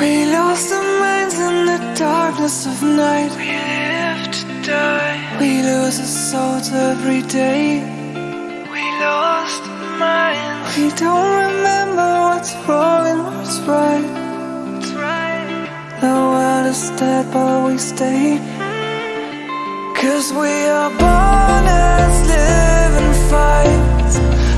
lost our minds in the darkness of night. We live to die. We lose our souls every day. We lost our minds. We don't remember what's wrong and what's right. The world is dead, but we stay. Cause we are born as living fights. We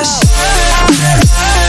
rush.